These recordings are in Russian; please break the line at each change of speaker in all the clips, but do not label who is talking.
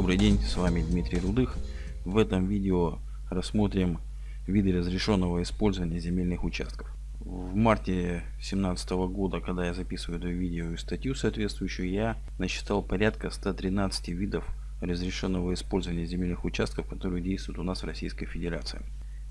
Добрый день, с вами Дмитрий Рудых. В этом видео рассмотрим виды разрешенного использования земельных участков. В марте 2017 года, когда я записываю это видео и статью соответствующую, я насчитал порядка 113 видов разрешенного использования земельных участков, которые действуют у нас в Российской Федерации.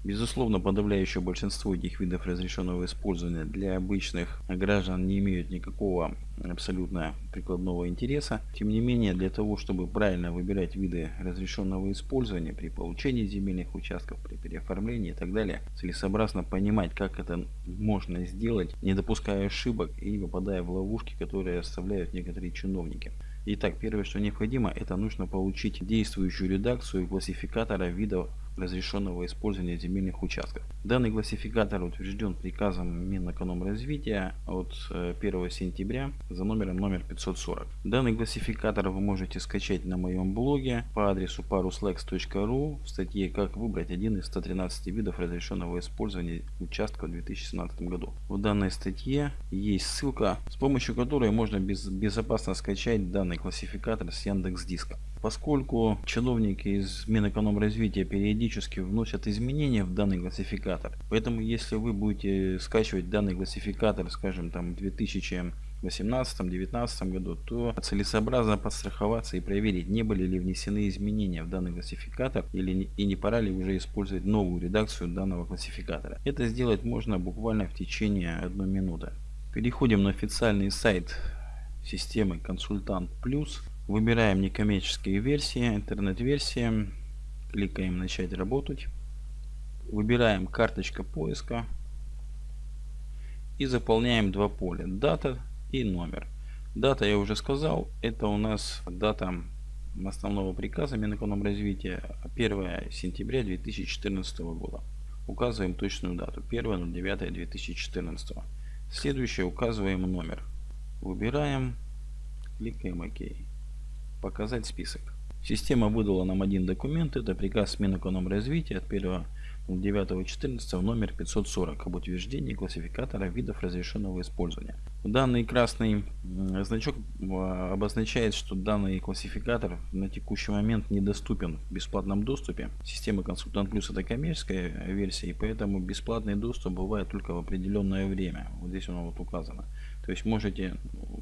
Безусловно, подавляющее большинство этих видов разрешенного использования для обычных граждан не имеют никакого абсолютно прикладного интереса. Тем не менее, для того, чтобы правильно выбирать виды разрешенного использования при получении земельных участков, при переоформлении и так далее, целесообразно понимать, как это можно сделать, не допуская ошибок и не попадая в ловушки, которые оставляют некоторые чиновники. Итак, первое, что необходимо, это нужно получить действующую редакцию классификатора видов разрешенного использования земельных участков. Данный классификатор утвержден приказом Минэкономразвития от 1 э, сентября за номером номер 540. Данный классификатор вы можете скачать на моем блоге по адресу paruslex.ru в статье «Как выбрать один из 113 видов разрешенного использования участка в 2017 году». В данной статье есть ссылка, с помощью которой можно без, безопасно скачать данный классификатор с Яндекс Диска. Поскольку чиновники из Минэкономразвития периодически вносят изменения в данный классификатор, поэтому если вы будете скачивать данный классификатор, скажем, там в 2018-2019 году, то целесообразно подстраховаться и проверить, не были ли внесены изменения в данный классификатор или и не пора ли уже использовать новую редакцию данного классификатора. Это сделать можно буквально в течение одной минуты. Переходим на официальный сайт системы Консультант Плюс. Выбираем некоммерческие версии, интернет-версия. Кликаем начать работать. Выбираем карточка поиска. И заполняем два поля. Дата и номер. Дата я уже сказал. Это у нас дата основного приказа Минэкономразвития 1 сентября 2014 года. Указываем точную дату 1.09.2014. Следующее указываем номер. Выбираем, кликаем ОК. Показать список. Система выдала нам один документ. Это приказ Минэкономразвития от 1 9.14 номер 540 об утверждении классификатора видов разрешенного использования. Данный красный значок а, обозначает, что данный классификатор на текущий момент недоступен в бесплатном доступе. Система Консультант Плюс это коммерческая версия, и поэтому бесплатный доступ бывает только в определенное время. Вот здесь оно вот указано. То есть можете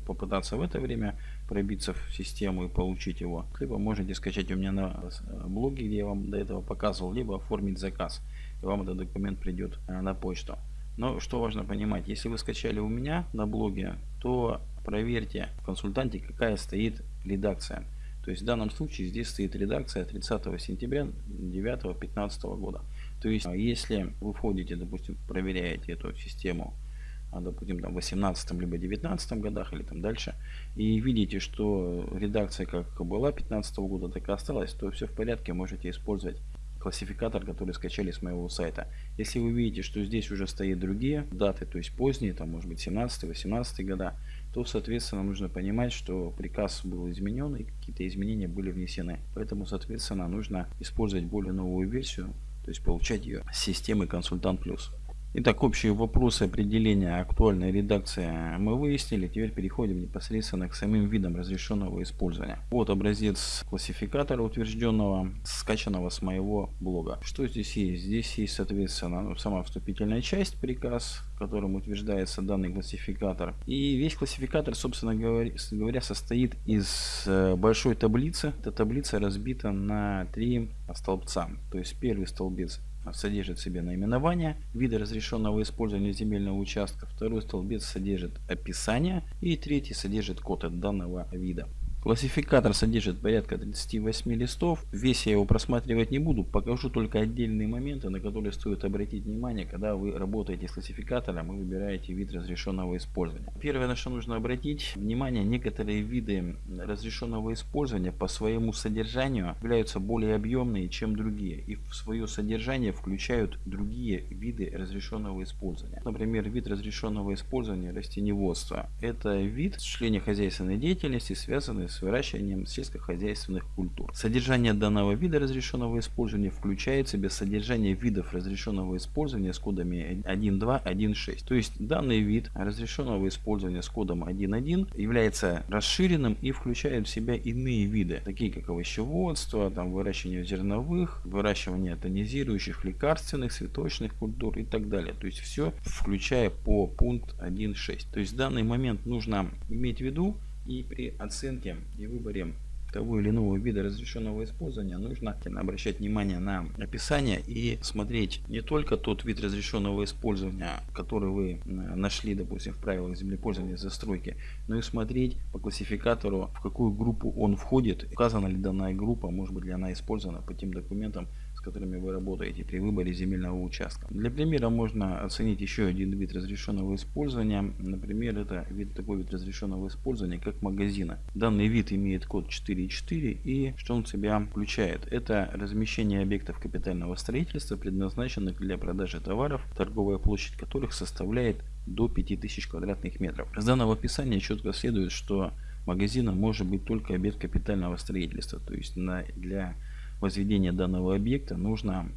попытаться в это время пробиться в систему и получить его. Либо можете скачать у меня на блоге, где я вам до этого показывал, либо оформить заказ. И вам этот документ придет э, на почту. Но что важно понимать, если вы скачали у меня на блоге, то проверьте в консультанте, какая стоит редакция. То есть в данном случае здесь стоит редакция 30 сентября 2015 года. То есть если вы входите, допустим, проверяете эту систему а, допустим, там, в 18 либо 19 годах или там дальше, и видите, что редакция как была 15 года, так и осталась, то все в порядке, можете использовать классификатор, который скачали с моего сайта. Если вы видите, что здесь уже стоят другие даты, то есть поздние, там может быть 17-18 года, то соответственно нужно понимать, что приказ был изменен и какие-то изменения были внесены. Поэтому соответственно нужно использовать более новую версию, то есть получать ее с системы Консультант Плюс. Итак, общие вопросы определения актуальной редакции мы выяснили. Теперь переходим непосредственно к самим видам разрешенного использования. Вот образец классификатора утвержденного, скачанного с моего блога. Что здесь есть? Здесь есть, соответственно, ну, сама вступительная часть, приказ, которым утверждается данный классификатор. И весь классификатор, собственно говоря, состоит из э, большой таблицы. Эта таблица разбита на три столбца. То есть первый столбец содержит в себе наименование, виды разрешенного использования земельного участка, второй столбец содержит описание и третий содержит код от данного вида. Классификатор содержит порядка 38 листов. Весь я его просматривать не буду. Покажу только отдельные моменты, на которые стоит обратить внимание, когда вы работаете с классификатором и выбираете вид разрешенного использования. Первое, на что нужно обратить внимание, некоторые виды разрешенного использования по своему содержанию являются более объемные, чем другие. И в свое содержание включают другие виды разрешенного использования. Например, вид разрешенного использования растеневодства. Это вид осуществления хозяйственной деятельности, связанный с с выращиванием сельскохозяйственных культур. Содержание данного вида разрешенного использования включает в себя содержание видов разрешенного использования с кодами 1.2.1.6. То есть данный вид разрешенного использования с кодом 1.1 является расширенным и включает в себя иные виды, такие как овощеводство, там, выращивание зерновых, выращивание тонизирующих лекарственных, цветочных культур и так далее. То есть все включая по пункт 1.6. То есть в данный момент нужно иметь в виду и при оценке и выборе того или иного вида разрешенного использования нужно обращать внимание на описание и смотреть не только тот вид разрешенного использования, который вы нашли, допустим, в правилах землепользования застройки, но и смотреть по классификатору, в какую группу он входит, указана ли данная группа, может быть ли она использована по тем документам, которыми вы работаете при выборе земельного участка. Для примера можно оценить еще один вид разрешенного использования. Например, это вид, такой вид разрешенного использования, как магазина. Данный вид имеет код 4.4 и что он в себя включает? Это размещение объектов капитального строительства, предназначенных для продажи товаров, торговая площадь которых составляет до 5000 квадратных метров. С данного описания четко следует, что магазином может быть только объект капитального строительства, то есть на, для возведения данного объекта нужно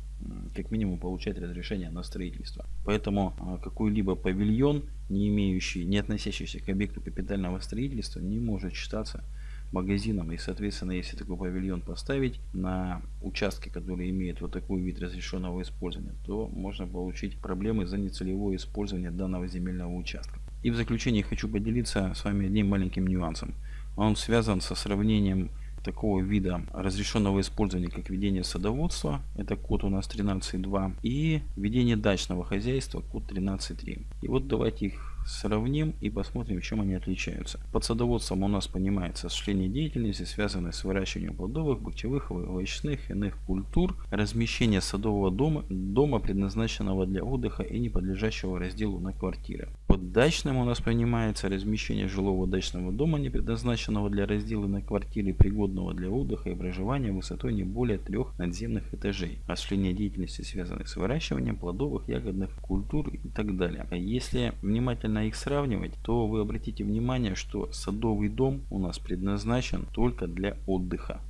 как минимум получать разрешение на строительство. Поэтому а, какой-либо павильон, не имеющий, не относящийся к объекту капитального строительства, не может считаться магазином. И соответственно, если такой павильон поставить на участке, который имеет вот такой вид разрешенного использования, то можно получить проблемы за нецелевое использование данного земельного участка. И в заключение хочу поделиться с вами одним маленьким нюансом. Он связан со сравнением такого вида разрешенного использования, как ведение садоводства, это код у нас 13.2, и ведение дачного хозяйства, код 13.3. И вот давайте их сравним и посмотрим, в чем они отличаются. Под садоводством у нас понимается осуществление деятельности, связанной с выращиванием плодовых, бахчевых, овощных, иных культур, размещение садового дома, дома, предназначенного для отдыха и не подлежащего разделу на квартиры. Дачным у нас понимается размещение жилого дачного дома, не предназначенного для раздела на квартиры, пригодного для отдыха и проживания высотой не более трех надземных этажей. Осуществление деятельности, связанной с выращиванием плодовых, ягодных культур и так далее. Если внимательно их сравнивать, то вы обратите внимание, что садовый дом у нас предназначен только для отдыха.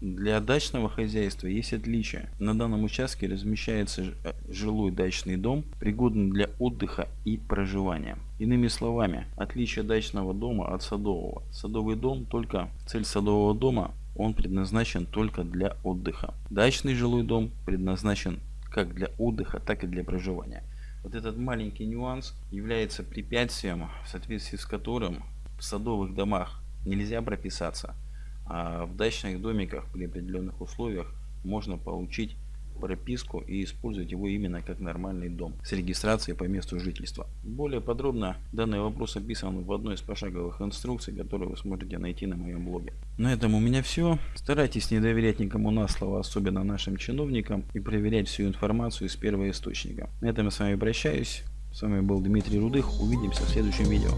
Для дачного хозяйства есть отличия. На данном участке размещается э, жилой дачный дом, пригодный для отдыха и проживания. Иными словами, отличие дачного дома от садового. Садовый дом только цель садового дома он предназначен только для отдыха. Дачный жилой дом предназначен как для отдыха, так и для проживания. Вот этот маленький нюанс является препятствием, в соответствии с которым в садовых домах нельзя прописаться, а в дачных домиках при определенных условиях можно получить прописку и использовать его именно как нормальный дом с регистрацией по месту жительства. Более подробно данный вопрос описан в одной из пошаговых инструкций, которую вы сможете найти на моем блоге. На этом у меня все. Старайтесь не доверять никому на слово, особенно нашим чиновникам, и проверять всю информацию из первого источника. На этом я с вами прощаюсь. С вами был Дмитрий Рудых. Увидимся в следующем видео.